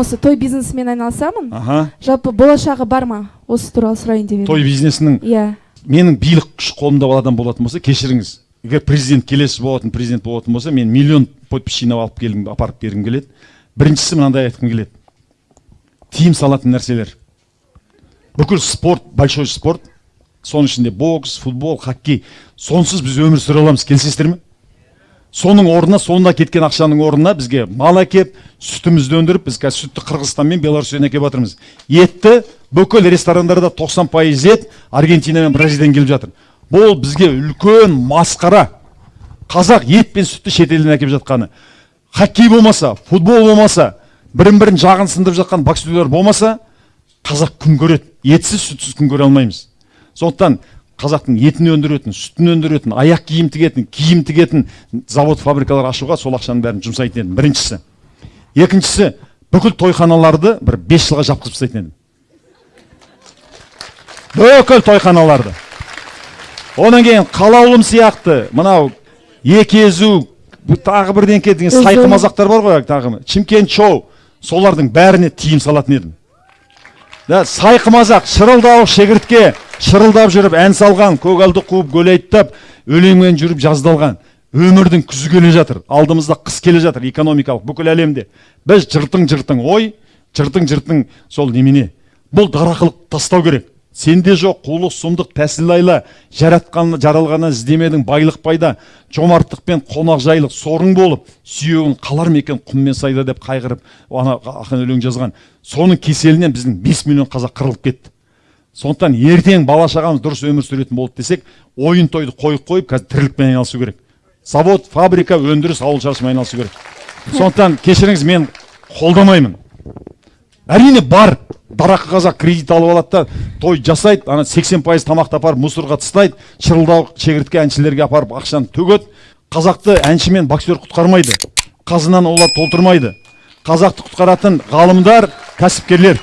осы той бизнесімен айналысамын. Аха. Жалпы болашағы бар ма? Осы туралы сұрайын деп едім. Той бизнесінің иә. менің билік күш қолымда болатын болатын болса кешіріңіз. Егер президент келесі болатын президент болатын болса мен миллион подпись жинап алып келгім апарып бергім келеді. Біріншісі мынандай айтқым келеді. Тыйым салатын нәрселер. Бүкіл спорт большой спорт. Соның ішінде бокс футбол хоккей. Сонсыз біз өмір сүре аламыз. Келісесіздер ме? Соның орнына сонда кеткен ақшаның орнына бізге мал әкеп сүтімізді өндіріп біз қазір сүтті қырғызстан мен беларусьтен әкеліп жатырмыз. Етті бүкіл ресторандарда 90 пайыз ет аргентина мен бразилиядан келіп жатыр. Бұл бізге үлкен масқара. Қазақ ет пен сүтті шетелден әкеліп жатқаны. Хоккей болмаса футбол болмаса бірін бірін жағын сындырып жатқан боксерлер болмаса қазақ күн көреді. Етсіз сүтсіз күн көре алмаймыз. Сондықтан қазақтың етін өндіретін сүтін өндіретін аяқ киім тігетін киім тігетін завод фабрикалар ашуға сол ақшаның бәрін жұмсайтын едім. Біріншісі. Екіншісі бүкіл тойханаларды бір бес жылға жапқызып тастайтын едім. Бүкіл тойханаларды. Одан кейін қалаулым сияқты мынау екезу тағы бірдеңке деген сайқы мазақтар бар ғой тағы. Шымкент шоу. Солардың бәріне тыйым салатын едім. Да сайқы мазақ шырылдауық шегіртке шырылдап жүріп ән салған көгалды қуып айттап өлеңмен жүріп жаздалған. Өмірдің күзі келе жатыр алдымызда қыс келе жатыр экономикалық бүкіл әлемде. Біз жыртың жыртың ой жыртың жыртың сол немене? Бұл дарақылық тастау керек. Сенде жоқ қулық сұмдық тәсіл айла жаратқан жаралғаннан іздемедің байлық пайда. Жомарттық пен қонақжайлық сорың болып сүйегін қалар ма екен құм мен сайда деп қайғырып ана ақын өлең жазған. Соның кеселінен біздің 5 миллион қазақ қырылып кетті. Сондықтан ертең бала шағамыз дұрыс өмір сүретін болды десек ойын тойды қойып қойып қазір тірлікпен айналысу керек. Завод фабрика өндіріс ауыл шаруашылығымен айналысу керек. Сондықтан кешіріңіз мен қолдамаймын. Әрине бар дарақы қазақ кредит алып алады да той жасайды ана сексен пайыз тамақты апарып мусорға тастайды шырылдауық шегіртке әншілерге апарып ақшаны төгеді. Қазақты әнші мен боксер құтқармайды. Қазынаны олар толтырмайды. Қазақты құтқаратын ғалымдар кәсіпкерлер.